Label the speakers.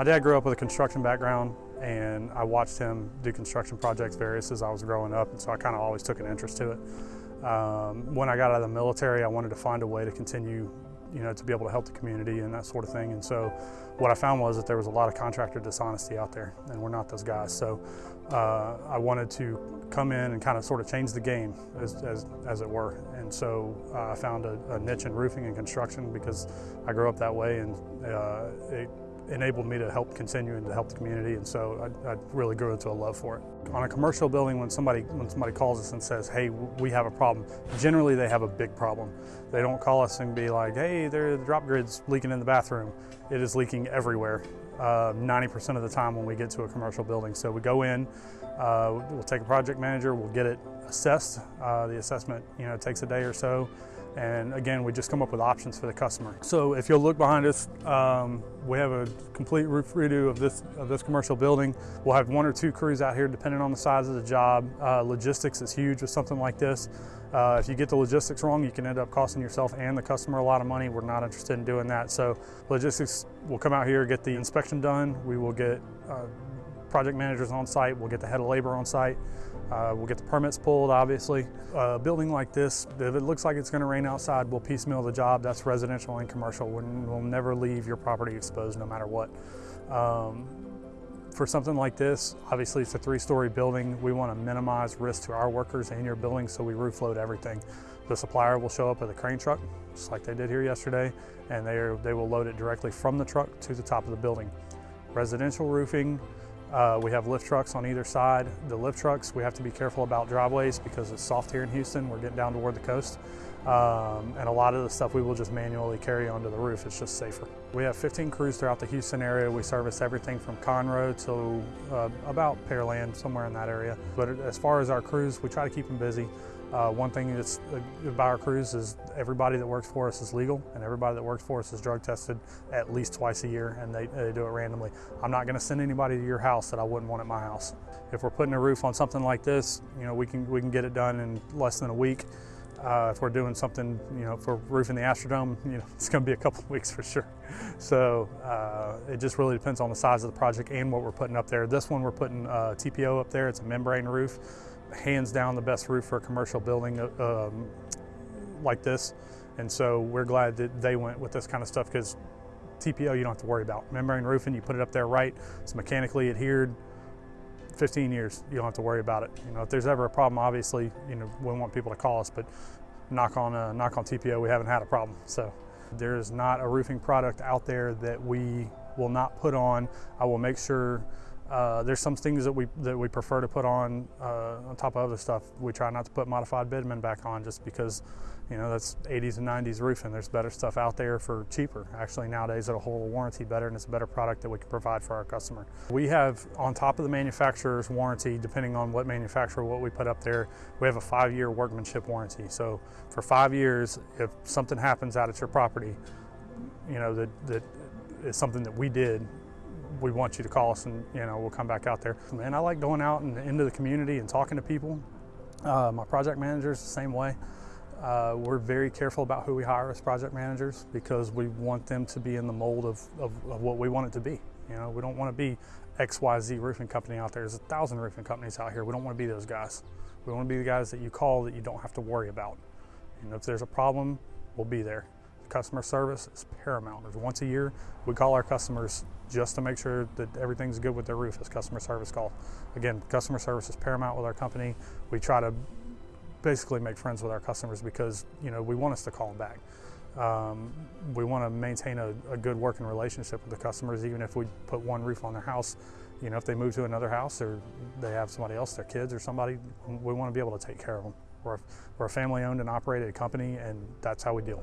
Speaker 1: My dad grew up with a construction background and I watched him do construction projects various as I was growing up and so I kind of always took an interest to it. Um, when I got out of the military I wanted to find a way to continue you know, to be able to help the community and that sort of thing. And so what I found was that there was a lot of contractor dishonesty out there and we're not those guys. So uh, I wanted to come in and kind of sort of change the game as, as, as it were. And so uh, I found a, a, niche in roofing and construction because I grew up that way and uh, it enabled me to help continue and to help the community and so I, I, really grew into a love for it. On a commercial building when somebody when somebody calls us and says hey we have a problem generally they have a big problem. They don't call us and be like hey the drop grid's leaking in the bathroom. It is leaking everywhere 90% uh, of the time when we get to a commercial building. So we go in, uh, we'll take a project manager, we'll get it assessed. Uh, the assessment you know takes a day or so and again, we just come up with options for the customer. So if you'll look behind us, um, we have a complete roof redo of this, of this commercial building. We'll have one or two crews out here depending on the size of the job. Uh, logistics is huge with something like this. Uh, if you get the logistics wrong, you can end up costing yourself and the customer a lot of money. We're not interested in doing that. So logistics will come out here, get the inspection done. We will get uh, project managers on site. We'll get the head of labor on site. Uh, we'll get the permits pulled, obviously. A building like this, if it looks like it's going to rain outside, we'll piecemeal the job. That's residential and commercial. We'll never leave your property exposed no matter what. Um, for something like this, obviously it's a three-story building. We want to minimize risk to our workers and your building, so we roof load everything. The supplier will show up with a crane truck, just like they did here yesterday, and they, are, they will load it directly from the truck to the top of the building. Residential roofing, uh, we have lift trucks on either side. The lift trucks, we have to be careful about driveways because it's soft here in Houston. We're getting down toward the coast. Um, and a lot of the stuff we will just manually carry onto the roof. It's just safer. We have 15 crews throughout the Houston area. We service everything from Conroe to uh, about Pearland, somewhere in that area. But as far as our crews, we try to keep them busy. Uh, one thing that's about our crews is everybody that works for us is legal and everybody that works for us is drug tested at least twice a year and they, they do it randomly. I'm not going to send anybody to your house that I wouldn't want at my house. If we're putting a roof on something like this, you know, we can, we can get it done in less than a week. Uh, if we're doing something, you know, for roofing the Astrodome, you know, it's going to be a couple of weeks for sure. So uh, it just really depends on the size of the project and what we're putting up there. This one we're putting uh, TPO up there. It's a membrane roof hands down the best roof for a commercial building uh, um, like this. And so we're glad that they went with this kind of stuff because TPO you don't have to worry about. Membrane roofing, you put it up there right, it's mechanically adhered, 15 years, you don't have to worry about it. You know, if there's ever a problem, obviously, you know, we want people to call us, but knock on, uh, knock on TPO, we haven't had a problem. So there's not a roofing product out there that we will not put on. I will make sure uh, there's some things that we that we prefer to put on uh, on top of other stuff. We try not to put modified bitumen back on just because, you know, that's 80s and 90s roofing. There's better stuff out there for cheaper. Actually, nowadays it'll hold a warranty better and it's a better product that we can provide for our customer. We have on top of the manufacturer's warranty, depending on what manufacturer what we put up there, we have a five-year workmanship warranty. So for five years, if something happens out at your property, you know that that is something that we did we want you to call us and you know we'll come back out there. Man, I like going out and into the community and talking to people. Uh, my project managers the same way. Uh, we're very careful about who we hire as project managers because we want them to be in the mold of, of, of what we want it to be. You know, we don't want to be XYZ roofing company out there. There's a thousand roofing companies out here. We don't want to be those guys. We want to be the guys that you call that you don't have to worry about. Know, if there's a problem, we'll be there. Customer service is paramount. Once a year, we call our customers just to make sure that everything's good with their roof as customer service call. Again, customer service is paramount with our company. We try to basically make friends with our customers because you know we want us to call them back. Um, we want to maintain a, a, good working relationship with the customers, even if we put one roof on their house. You know, if they move to another house or they have somebody else, their kids or somebody, we want to be able to take care of them. We're, we're a family owned and operated company, and that's how we deal.